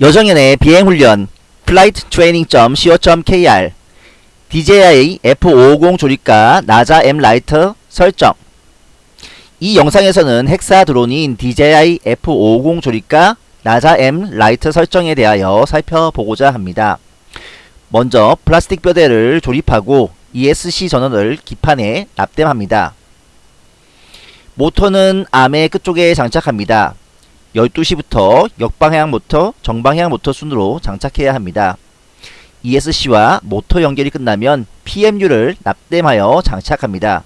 여정연의 비행훈련 flighttraining.co.kr DJI F550 조립과 Naza M Lite 설정 이 영상에서는 hexa 드론인 DJI F550 조립과 Naza M Lite 설정에 대하여 살펴보고자 합니다. 먼저 플라스틱 뼈대를 조립하고 ESC 전원을 기판에 납땜합니다. 모터는 암의 끝쪽에 장착합니다. 12시부터 역방향 모터, 정방향 모터 순으로 장착해야 합니다. ESC와 모터 연결이 끝나면 PMU를 납땜하여 장착합니다.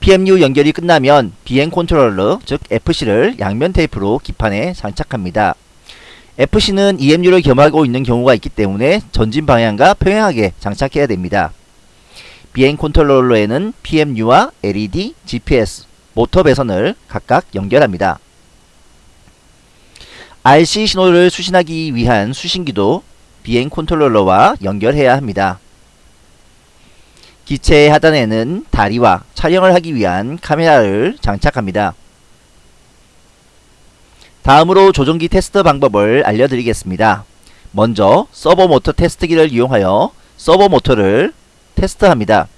PMU 연결이 끝나면 비행 컨트롤러 즉 FC를 양면 테이프로 기판에 장착합니다. FC는 IMU를 겸하고 있는 경우가 있기 때문에 전진 방향과 평행하게 장착해야 됩니다. 비행 컨트롤러에는 PMU와 LED, GPS, 모터 배선을 각각 연결합니다. RC 신호를 수신하기 위한 수신기도 비행 컨트롤러와 연결해야 합니다. 기체 하단에는 다리와 촬영을 하기 위한 카메라를 장착합니다. 다음으로 조종기 테스트 방법을 알려드리겠습니다. 먼저 서보 모터 테스트기를 이용하여 서보 모터를 테스트합니다.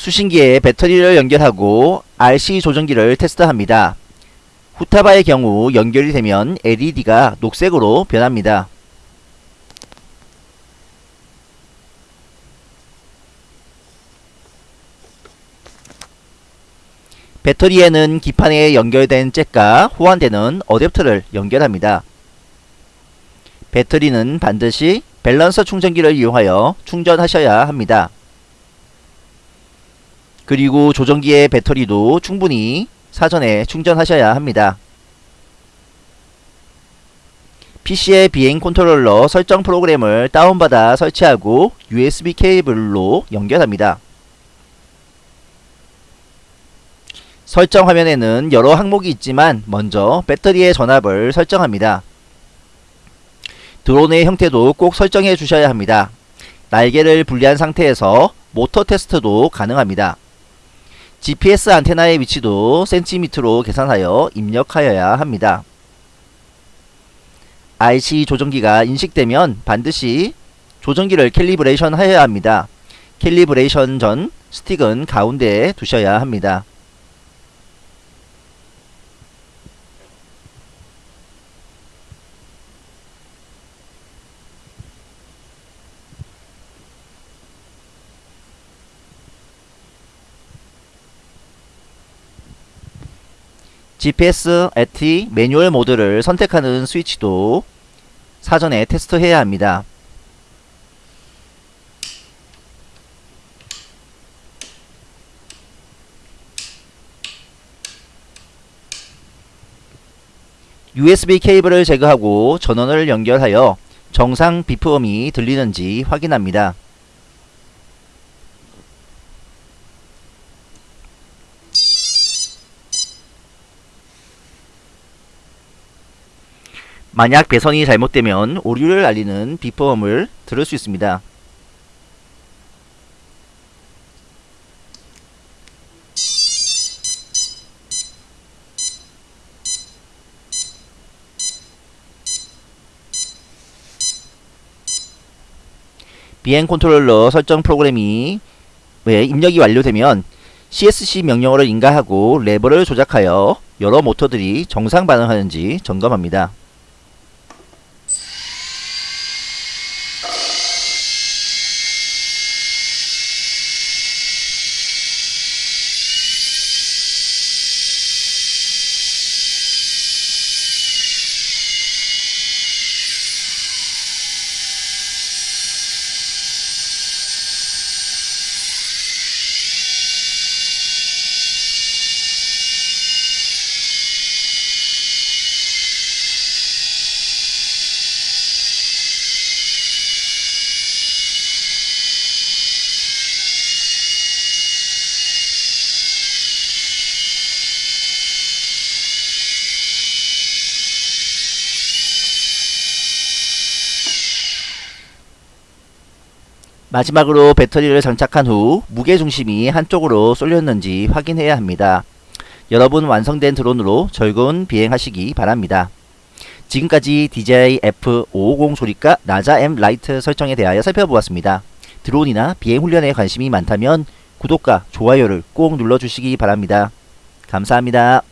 수신기에 배터리를 연결하고 RC 조정기를 테스트합니다. 후타바의 경우 연결이 되면 LED가 녹색으로 변합니다. 배터리에는 기판에 연결된 잭과 호환되는 어댑터를 연결합니다. 배터리는 반드시 밸런서 충전기를 이용하여 충전하셔야 합니다. 그리고 조종기의 배터리도 충분히 사전에 충전하셔야 합니다. PC의 비행 컨트롤러 설정 프로그램을 다운받아 설치하고 USB 케이블로 연결합니다. 설정 화면에는 여러 항목이 있지만 먼저 배터리의 전압을 설정합니다. 드론의 형태도 꼭 설정해 주셔야 합니다. 날개를 분리한 상태에서 모터 테스트도 가능합니다. GPS 안테나의 위치도 센티미터로 계산하여 입력하여야 합니다. RC 조종기가 인식되면 반드시 조종기를 calibration 하여야 합니다. 캘리브레이션 전 스틱은 가운데에 두셔야 합니다. GPS, AT, 매뉴얼 모드를 선택하는 스위치도 사전에 테스트해야 합니다. USB 케이블을 제거하고 전원을 연결하여 정상 비프음이 들리는지 확인합니다. 만약 배선이 잘못되면 오류를 알리는 비프음을 들을 수 있습니다. 비행 컨트롤러 설정 프로그램에 입력이 완료되면 CSC 명령어를 인가하고 레버를 조작하여 여러 모터들이 정상 반응하는지 점검합니다. 마지막으로 배터리를 장착한 후 무게중심이 한쪽으로 쏠렸는지 확인해야 합니다. 여러분 완성된 드론으로 즐거운 비행하시기 바랍니다. 지금까지 DJI F550 조립과 나자 M 라이트 설정에 대하여 살펴보았습니다. 드론이나 비행 훈련에 관심이 많다면 구독과 좋아요를 꼭 눌러주시기 바랍니다. 감사합니다.